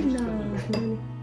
튀긴다.